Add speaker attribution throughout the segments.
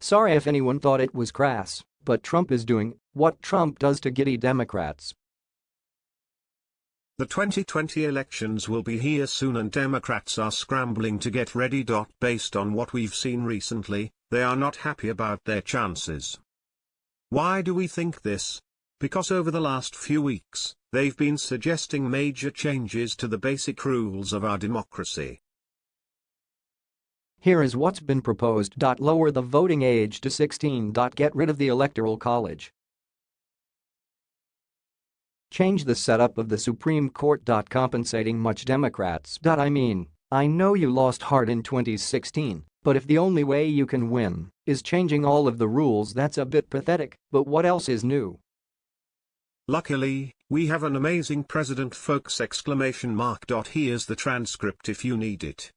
Speaker 1: Sorry if anyone thought it was crass, but Trump is doing what Trump does to giddy Democrats.
Speaker 2: The 2020 elections will be here soon and Democrats are scrambling to get ready. Based on what we've seen recently, they are not happy about their chances. Why do we think this? Because over the last few weeks, they've been suggesting major changes to the basic rules of our democracy.
Speaker 1: Here is what's been proposed. Lower the voting age to 16. Get rid of the Electoral College. Change the setup of the Supreme Court. Compensating much Democrats. I mean, I know you lost heart in 2016, but if the only way you can win is changing all of the rules that's a bit pathetic, but what else is new?
Speaker 2: Luckily, we have an amazing president folks exclamation mark. Here's the transcript if you need it.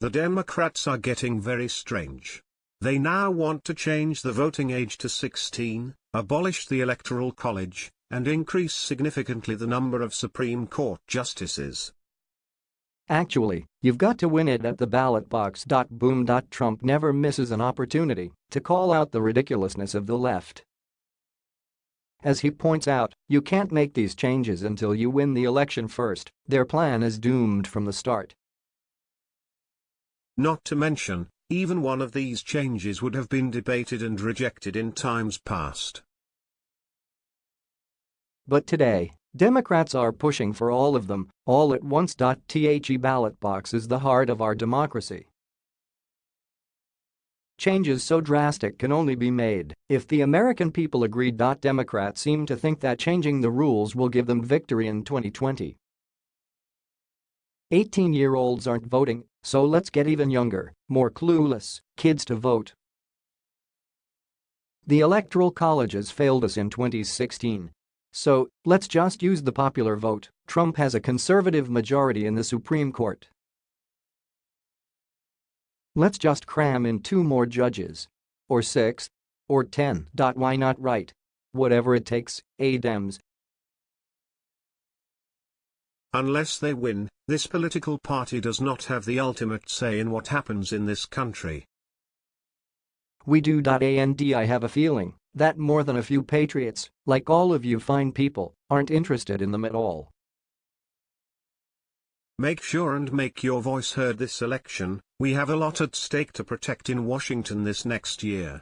Speaker 2: The Democrats are getting very strange. They now want to change the voting age to 16, abolish the Electoral College, and increase significantly the number of Supreme Court justices.
Speaker 1: Actually, you've got to win it at the ballot box. Boom. Trump never misses an opportunity to call out the ridiculousness of the left. As he points out, you can't make these changes until you win the election first, their plan is doomed from the start.
Speaker 2: Not to mention, even one of these changes would have been debated and rejected in times past.
Speaker 1: But today, Democrats are pushing for all of them, all at once. The ballot box is the heart of our democracy. Changes so drastic can only be made if the American people agree. Democrats seem to think that changing the rules will give them victory in 2020. 18-year-olds aren't voting, so let's get even younger, more clueless, kids to vote. The Electoral colleges failed us in 2016. So, let's just use the popular vote, Trump has a conservative majority in the Supreme Court. Let's just cram in two more judges. Or six. Or ten. Why not right? Whatever it takes, A Dems,
Speaker 2: Unless they win, this political party does not have the ultimate say in what happens in this country.
Speaker 1: We do. And I have a feeling that more than a few patriots, like all of you fine people, aren't interested in them at all.
Speaker 2: Make sure and make your voice heard this election, we have a lot at stake to protect in Washington this next year.